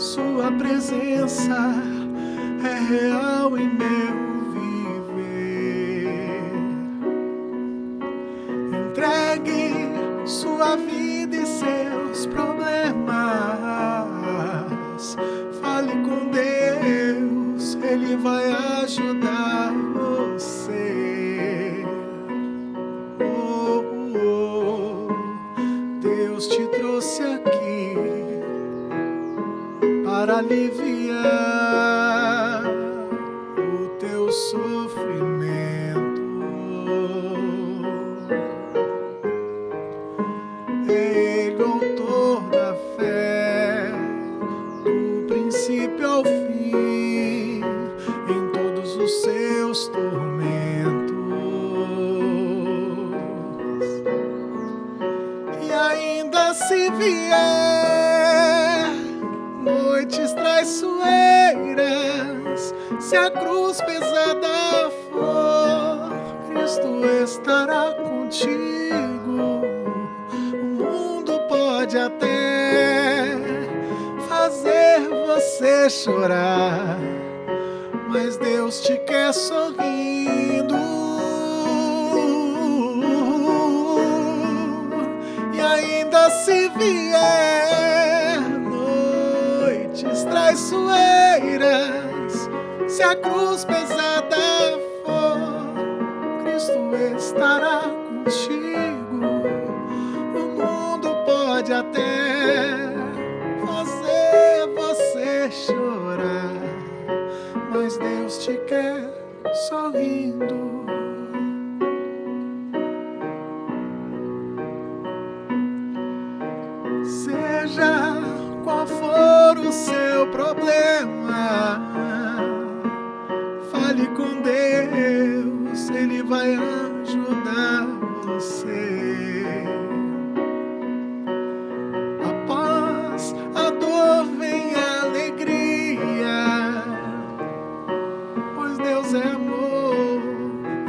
esperança é real em meu viver. Entregue sua vida e seus problemas. Fale com Deus, Ele vai ajudar aliviar o teu sofrimento. Ele o autor da fé, do princípio ao fim, em todos os seus tormentos. E ainda se vier noites traiçoeiras, se a cruz pesada for, Cristo estará contigo. O mundo pode até fazer você chorar, mas Deus te quer sorrindo. Traiçoeiras, se a cruz pesada for, Cristo estará contigo. O mundo pode até fazer você chorar, mas Deus te quer sorrindo. Seu problema, fale com Deus, Ele vai ajudar você. Após a dor vem a alegria, pois Deus é amor,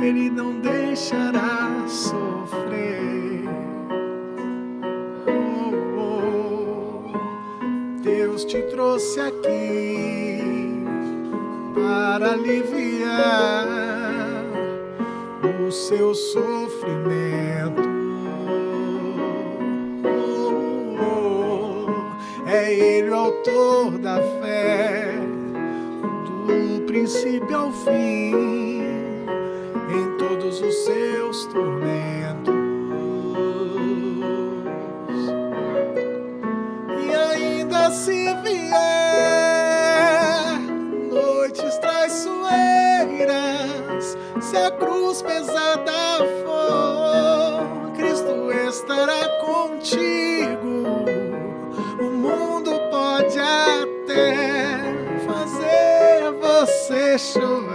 Ele não deixará sofrer. Deus te trouxe aqui para aliviar o seu sofrimento. É Ele o autor da fé, do princípio ao fim, se vier noites traiçoeiras, se a cruz pesada for, Cristo estará contigo. O mundo pode até fazer você chorar,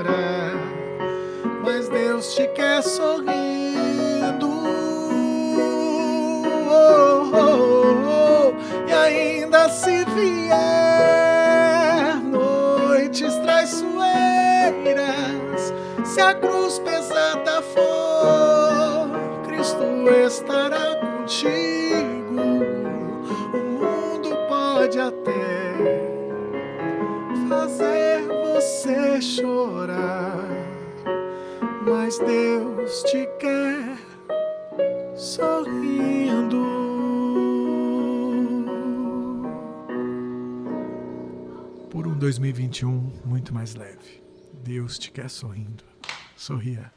se a cruz pesada for, Cristo estará contigo. O mundo pode até fazer você chorar, mas Deus te quer sorrindo. Por um 2021 muito mais leve. Deus te quer sorrindo. So here.